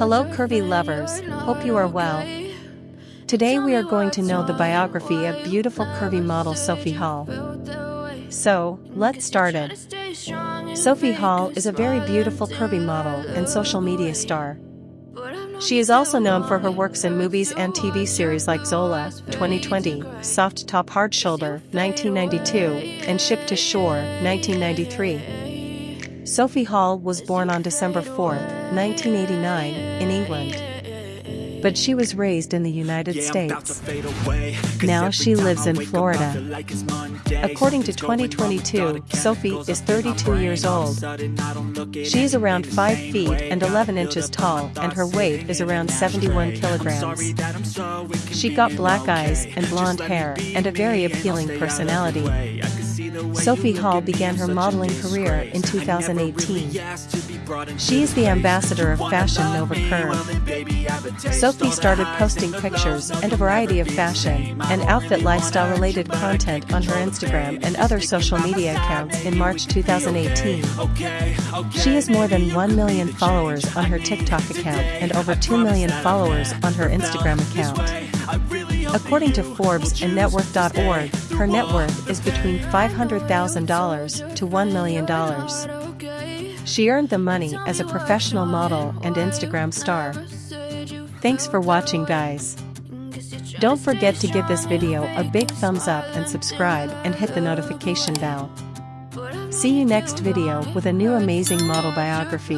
Hello curvy lovers, hope you are well. Today we are going to know the biography of beautiful curvy model Sophie Hall. So, let's start it. Sophie Hall is a very beautiful curvy model and social media star. She is also known for her works in movies and TV series like Zola, 2020, Soft Top Hard Shoulder, 1992, and Ship to Shore, 1993. Sophie Hall was born on December 4, 1989, in England. But she was raised in the United States. Now she lives in Florida. According to 2022, Sophie is 32 years old. She is around 5 feet and 11 inches tall and her weight is around 71 kilograms. She got black eyes and blonde hair and a very appealing personality. Sophie Hall began her modeling career in 2018. She is the ambassador of Fashion Nova Curve. Sophie started posting pictures and a variety of fashion and outfit lifestyle related content on her Instagram and other social media accounts in March 2018. She has more than 1 million followers on her TikTok account and over 2 million followers on her Instagram account. According to Forbes and Network.org, her net worth is between $500,000 to $1 million. She earned the money as a professional model and Instagram star. Thanks for watching guys. Don't forget to give this video a big thumbs up and subscribe and hit the notification bell. See you next video with a new amazing model biography.